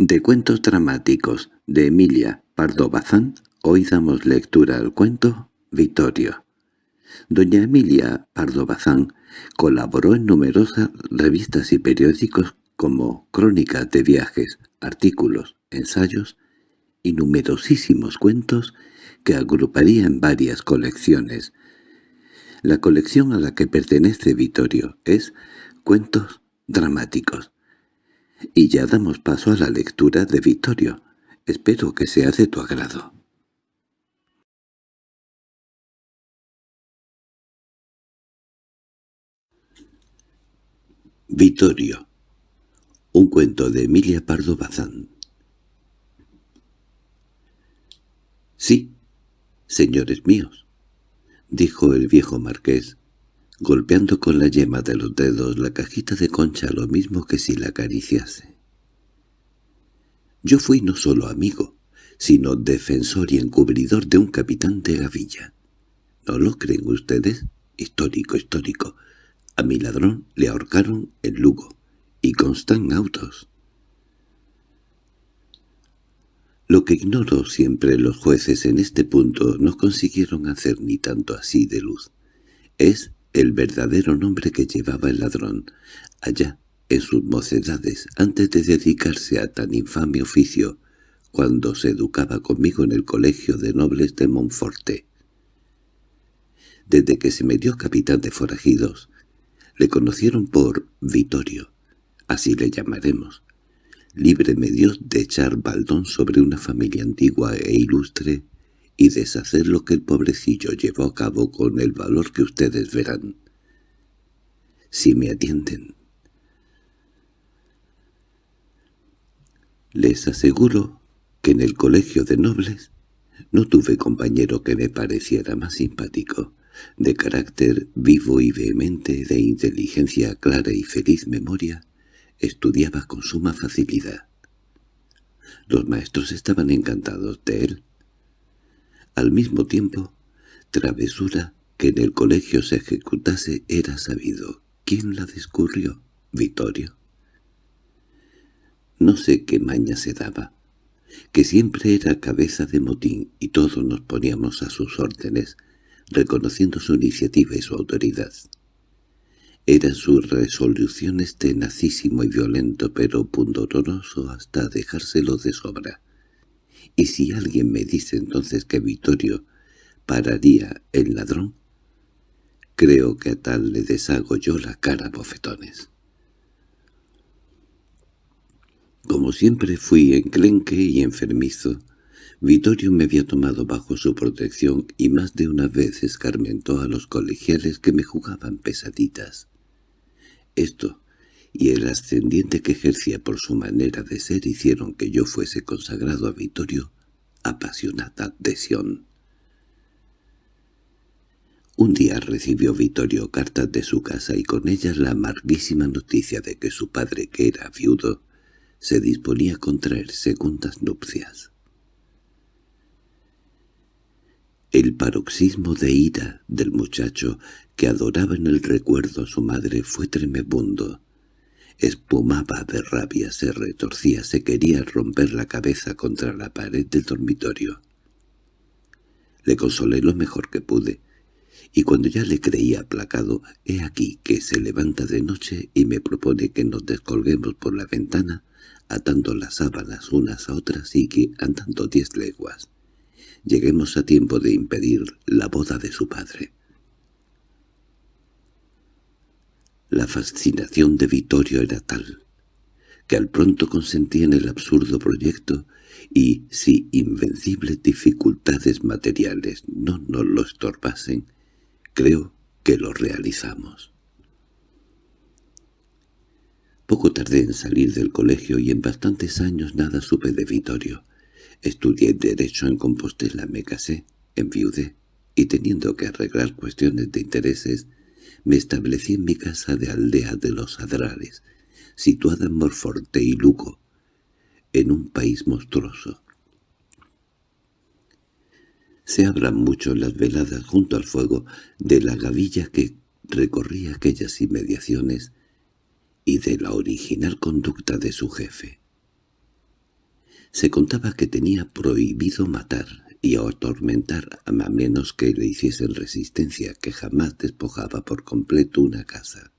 De cuentos dramáticos de Emilia Pardo Bazán, hoy damos lectura al cuento Vittorio. Doña Emilia Pardo Bazán colaboró en numerosas revistas y periódicos como crónicas de viajes, artículos, ensayos y numerosísimos cuentos que agruparía en varias colecciones. La colección a la que pertenece Vittorio es Cuentos Dramáticos, y ya damos paso a la lectura de Vittorio. Espero que sea de tu agrado. Vittorio Un cuento de Emilia Pardo Bazán Sí, señores míos, dijo el viejo marqués, golpeando con la yema de los dedos la cajita de concha lo mismo que si la acariciase. Yo fui no solo amigo, sino defensor y encubridor de un capitán de gavilla. ¿No lo creen ustedes? Histórico, histórico. A mi ladrón le ahorcaron en Lugo, y constan autos. Lo que ignoro siempre los jueces en este punto no consiguieron hacer ni tanto así de luz. Es el verdadero nombre que llevaba el ladrón, allá, en sus mocedades, antes de dedicarse a tan infame oficio, cuando se educaba conmigo en el colegio de nobles de Monforte. Desde que se me dio capitán de forajidos, le conocieron por Vittorio, así le llamaremos. Líbreme Dios de echar baldón sobre una familia antigua e ilustre y deshacer lo que el pobrecillo llevó a cabo con el valor que ustedes verán. Si me atienden. Les aseguro que en el colegio de nobles no tuve compañero que me pareciera más simpático, de carácter vivo y vehemente, de inteligencia clara y feliz memoria, estudiaba con suma facilidad. Los maestros estaban encantados de él, al mismo tiempo, travesura que en el colegio se ejecutase era sabido. ¿Quién la descurrió? Vittorio. No sé qué maña se daba, que siempre era cabeza de motín y todos nos poníamos a sus órdenes, reconociendo su iniciativa y su autoridad. Eran sus resoluciones tenacísimo y violento, pero pundoroso hasta dejárselo de sobra. Y si alguien me dice entonces que Vittorio pararía el ladrón, creo que a tal le deshago yo la cara a bofetones. Como siempre fui enclenque y enfermizo, Vittorio me había tomado bajo su protección y más de una vez escarmentó a los colegiales que me jugaban pesaditas. Esto y el ascendiente que ejercía por su manera de ser hicieron que yo fuese consagrado a Vittorio apasionada adhesión. Un día recibió Vittorio cartas de su casa y con ellas la amarguísima noticia de que su padre, que era viudo, se disponía a contraer segundas nupcias. El paroxismo de ira del muchacho que adoraba en el recuerdo a su madre fue tremebundo. Espumaba de rabia, se retorcía, se quería romper la cabeza contra la pared del dormitorio. Le consolé lo mejor que pude, y cuando ya le creía aplacado, he aquí que se levanta de noche y me propone que nos descolguemos por la ventana, atando las sábanas unas a otras y que, andando diez leguas, lleguemos a tiempo de impedir la boda de su padre. La fascinación de Vittorio era tal, que al pronto consentía en el absurdo proyecto y, si invencibles dificultades materiales no nos lo estorbasen, creo que lo realizamos. Poco tardé en salir del colegio y en bastantes años nada supe de Vittorio. Estudié Derecho en Compostela, me casé, enviudé, y teniendo que arreglar cuestiones de intereses, me establecí en mi casa de aldea de los Adrares, situada en Morforte y Lugo, en un país monstruoso. Se hablan mucho las veladas junto al fuego de la gavilla que recorría aquellas inmediaciones y de la original conducta de su jefe. Se contaba que tenía prohibido matar y atormentar a menos que le hiciesen resistencia, que jamás despojaba por completo una casa,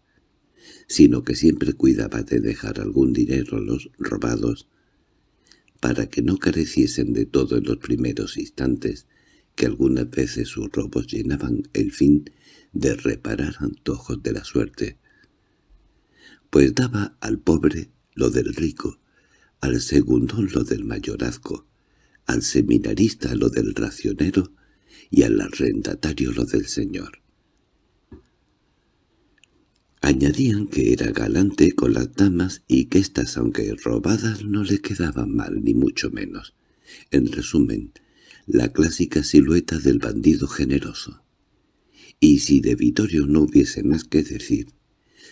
sino que siempre cuidaba de dejar algún dinero a los robados para que no careciesen de todo en los primeros instantes, que algunas veces sus robos llenaban el fin de reparar antojos de la suerte, pues daba al pobre lo del rico, al segundón lo del mayorazgo, al seminarista lo del racionero y al arrendatario lo del señor. Añadían que era galante con las damas y que éstas, aunque robadas, no le quedaban mal, ni mucho menos. En resumen, la clásica silueta del bandido generoso. Y si de Vittorio no hubiese más que decir,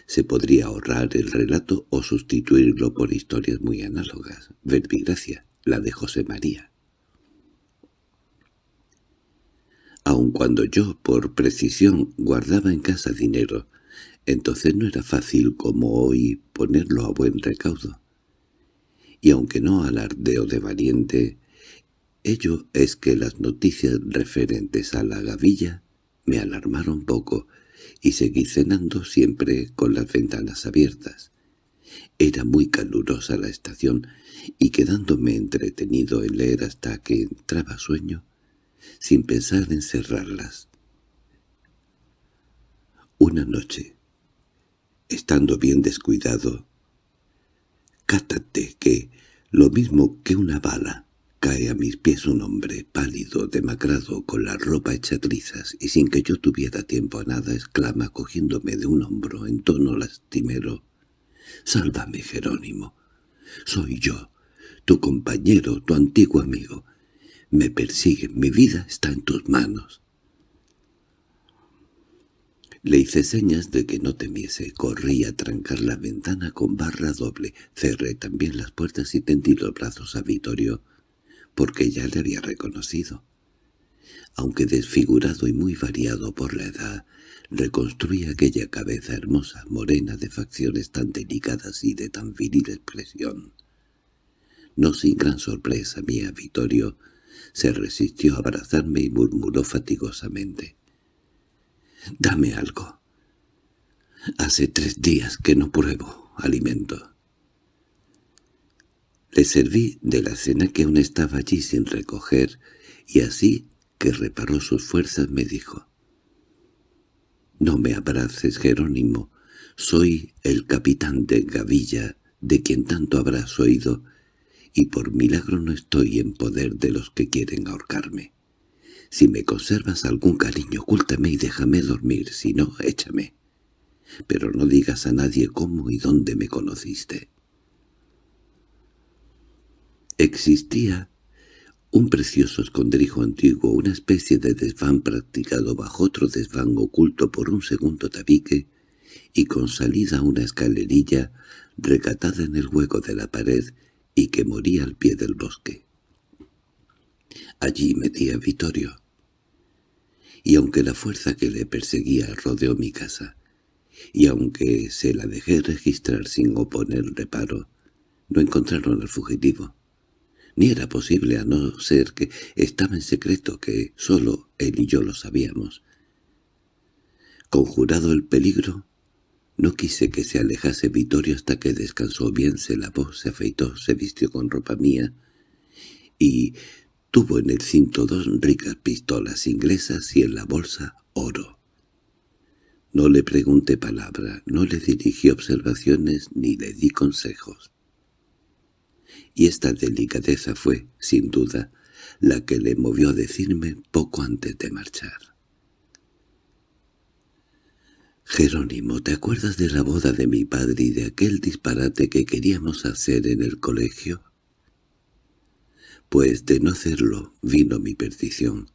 se podría ahorrar el relato o sustituirlo por historias muy análogas. Verbigracia, la de José María. Aun cuando yo, por precisión, guardaba en casa dinero, entonces no era fácil como hoy ponerlo a buen recaudo. Y aunque no alardeo de valiente, ello es que las noticias referentes a la gavilla me alarmaron poco y seguí cenando siempre con las ventanas abiertas. Era muy calurosa la estación y quedándome entretenido en leer hasta que entraba sueño, sin pensar en cerrarlas. Una noche, estando bien descuidado. Cátate que, lo mismo que una bala, cae a mis pies un hombre pálido, demacrado, con la ropa hecha trizas, y sin que yo tuviera tiempo a nada, exclama cogiéndome de un hombro en tono lastimero. «¡Sálvame, Jerónimo! Soy yo, tu compañero, tu antiguo amigo. Me persigue, mi vida está en tus manos». Le hice señas de que no temiese, corrí a trancar la ventana con barra doble, cerré también las puertas y tendí los brazos a Vittorio, porque ya le había reconocido. Aunque desfigurado y muy variado por la edad, reconstruí aquella cabeza hermosa, morena de facciones tan delicadas y de tan viril expresión. No sin gran sorpresa mía, Vittorio se resistió a abrazarme y murmuró fatigosamente. Dame algo. Hace tres días que no pruebo alimento. Le serví de la cena que aún estaba allí sin recoger, y así que reparó sus fuerzas me dijo. «No me abraces, Jerónimo. Soy el capitán de Gavilla, de quien tanto habrás oído, y por milagro no estoy en poder de los que quieren ahorcarme. Si me conservas algún cariño, ocúltame y déjame dormir, si no, échame. Pero no digas a nadie cómo y dónde me conociste. Existía un precioso escondrijo antiguo, una especie de desván practicado bajo otro desván oculto por un segundo tabique y con salida a una escalerilla recatada en el hueco de la pared y que moría al pie del bosque. Allí metí a Vittorio. Y aunque la fuerza que le perseguía rodeó mi casa, y aunque se la dejé registrar sin oponer reparo, no encontraron al fugitivo. Ni era posible a no ser que estaba en secreto que sólo él y yo lo sabíamos. Conjurado el peligro, no quise que se alejase Vittorio hasta que descansó bien, se lavó, se afeitó, se vistió con ropa mía y Tuvo en el cinto dos ricas pistolas inglesas y en la bolsa oro. No le pregunté palabra, no le dirigí observaciones ni le di consejos. Y esta delicadeza fue, sin duda, la que le movió a decirme poco antes de marchar. «Jerónimo, ¿te acuerdas de la boda de mi padre y de aquel disparate que queríamos hacer en el colegio?» pues de no hacerlo vino mi perdición.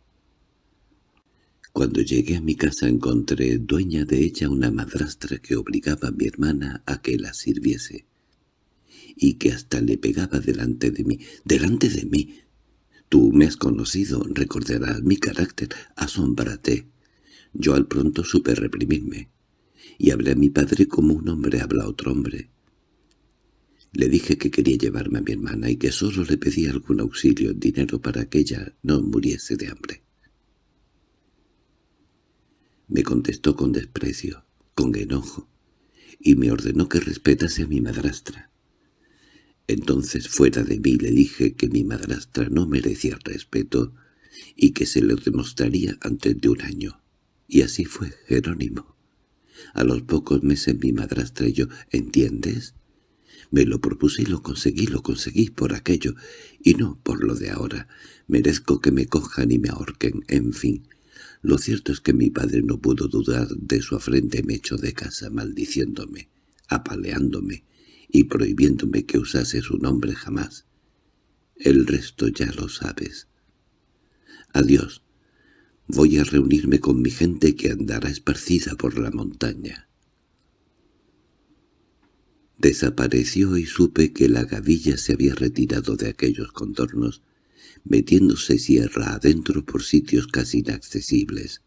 Cuando llegué a mi casa encontré dueña de ella una madrastra que obligaba a mi hermana a que la sirviese, y que hasta le pegaba delante de mí. ¡Delante de mí! Tú me has conocido, recordarás mi carácter, asómbrate. Yo al pronto supe reprimirme, y hablé a mi padre como un hombre habla a otro hombre. Le dije que quería llevarme a mi hermana y que solo le pedía algún auxilio en dinero para que ella no muriese de hambre. Me contestó con desprecio, con enojo, y me ordenó que respetase a mi madrastra. Entonces fuera de mí le dije que mi madrastra no merecía respeto y que se lo demostraría antes de un año. Y así fue, Jerónimo. A los pocos meses mi madrastra yo, ¿entiendes? Me lo propuse y lo conseguí, lo conseguí por aquello, y no por lo de ahora. Merezco que me cojan y me ahorquen, en fin. Lo cierto es que mi padre no pudo dudar de su afrente y me echó de casa maldiciéndome, apaleándome y prohibiéndome que usase su nombre jamás. El resto ya lo sabes. Adiós. Voy a reunirme con mi gente que andará esparcida por la montaña. Desapareció y supe que la gavilla se había retirado de aquellos contornos, metiéndose sierra adentro por sitios casi inaccesibles.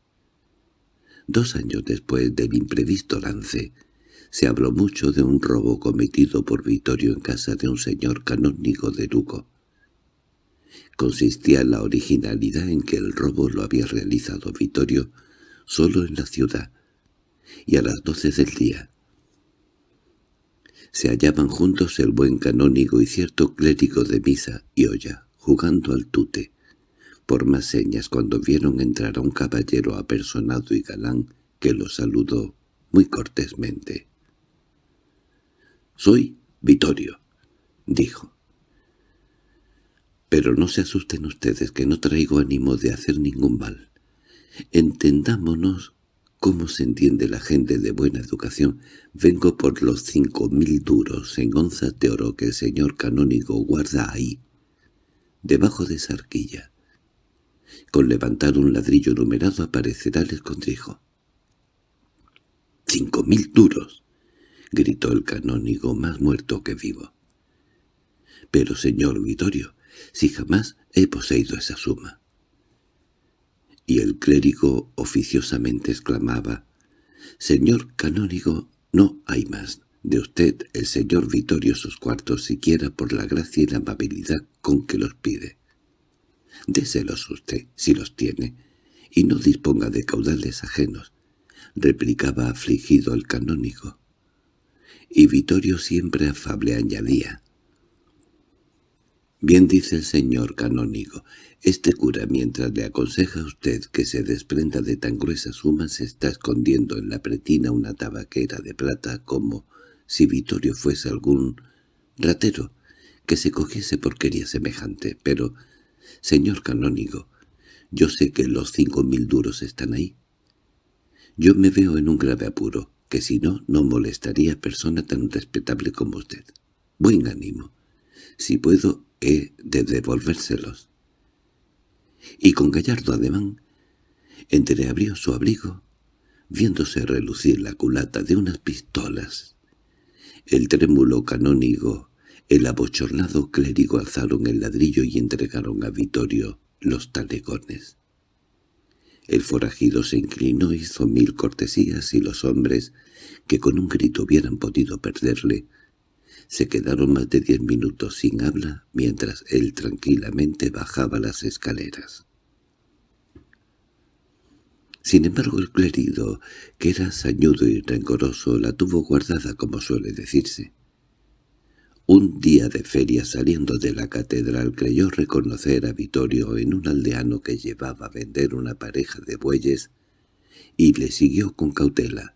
Dos años después del imprevisto lance, se habló mucho de un robo cometido por Vittorio en casa de un señor canónigo de Lugo. Consistía la originalidad en que el robo lo había realizado Vittorio solo en la ciudad, y a las doce del día, se hallaban juntos el buen canónigo y cierto clérigo de misa y olla, jugando al tute. Por más señas cuando vieron entrar a un caballero apersonado y galán que lo saludó muy cortésmente. «Soy Vittorio», dijo. «Pero no se asusten ustedes que no traigo ánimo de hacer ningún mal. Entendámonos cómo se entiende la gente de buena educación, vengo por los cinco mil duros en onzas de oro que el señor canónigo guarda ahí, debajo de esa arquilla. Con levantar un ladrillo numerado aparecerá el escondrijo. —¡Cinco mil duros! —gritó el canónigo más muerto que vivo. —Pero, señor Vittorio, si jamás he poseído esa suma y el clérigo oficiosamente exclamaba «Señor canónigo, no hay más. De usted, el señor Vittorio, sus cuartos siquiera por la gracia y la amabilidad con que los pide. Déselos usted, si los tiene, y no disponga de caudales ajenos», replicaba afligido el canónigo. Y Vittorio siempre afable añadía Bien dice el señor canónigo, este cura mientras le aconseja a usted que se desprenda de tan gruesa suma se está escondiendo en la pretina una tabaquera de plata como si Vittorio fuese algún ratero que se cogiese porquería semejante, pero, señor canónigo, yo sé que los cinco mil duros están ahí. Yo me veo en un grave apuro, que si no, no molestaría a persona tan respetable como usted. Buen ánimo. Si puedo, de devolvérselos. Y con gallardo ademán, entreabrió su abrigo, viéndose relucir la culata de unas pistolas. El trémulo canónigo, el abochornado clérigo alzaron el ladrillo y entregaron a Vittorio los talegones. El forajido se inclinó, hizo mil cortesías y los hombres, que con un grito hubieran podido perderle, se quedaron más de diez minutos sin habla mientras él tranquilamente bajaba las escaleras. Sin embargo el clérigo, que era sañudo y rencoroso, la tuvo guardada como suele decirse. Un día de feria saliendo de la catedral creyó reconocer a Vittorio en un aldeano que llevaba a vender una pareja de bueyes y le siguió con cautela.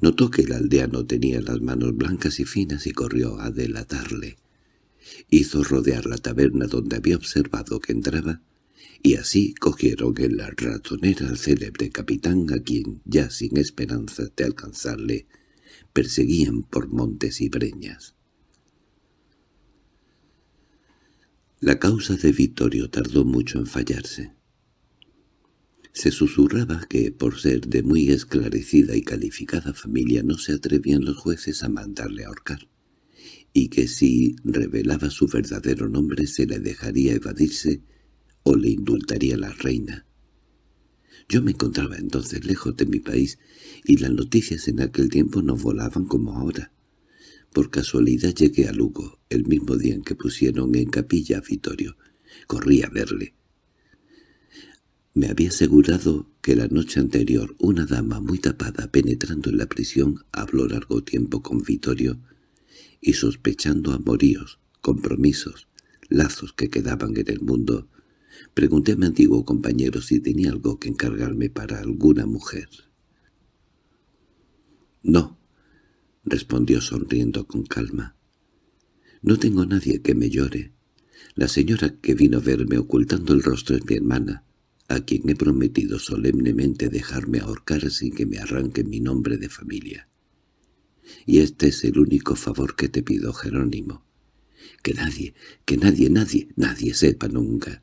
Notó que el aldeano tenía las manos blancas y finas y corrió a delatarle. Hizo rodear la taberna donde había observado que entraba, y así cogieron en la ratonera al célebre capitán a quien, ya sin esperanza de alcanzarle, perseguían por montes y breñas. La causa de Vittorio tardó mucho en fallarse. Se susurraba que, por ser de muy esclarecida y calificada familia, no se atrevían los jueces a mandarle ahorcar, y que si revelaba su verdadero nombre se le dejaría evadirse o le indultaría la reina. Yo me encontraba entonces lejos de mi país, y las noticias en aquel tiempo no volaban como ahora. Por casualidad llegué a Lugo, el mismo día en que pusieron en capilla a Vittorio. Corrí a verle. Me había asegurado que la noche anterior una dama muy tapada penetrando en la prisión habló largo tiempo con Vittorio y sospechando amoríos, compromisos, lazos que quedaban en el mundo, pregunté a mi antiguo compañero si tenía algo que encargarme para alguna mujer. «No», respondió sonriendo con calma. «No tengo nadie que me llore. La señora que vino a verme ocultando el rostro es mi hermana a quien he prometido solemnemente dejarme ahorcar sin que me arranque mi nombre de familia. Y este es el único favor que te pido, Jerónimo. Que nadie, que nadie, nadie, nadie sepa nunca.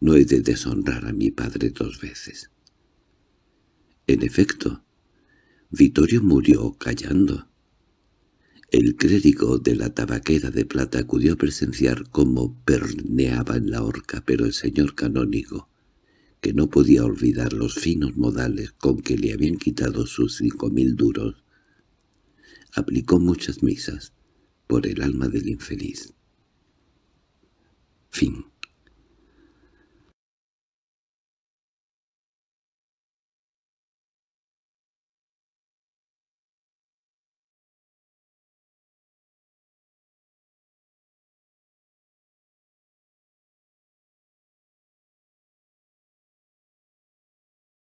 No he de deshonrar a mi padre dos veces. En efecto, Vittorio murió callando. El clérigo de la tabaquera de plata acudió a presenciar cómo perneaba en la horca, pero el señor canónigo, que no podía olvidar los finos modales con que le habían quitado sus cinco mil duros, aplicó muchas misas por el alma del infeliz. Fin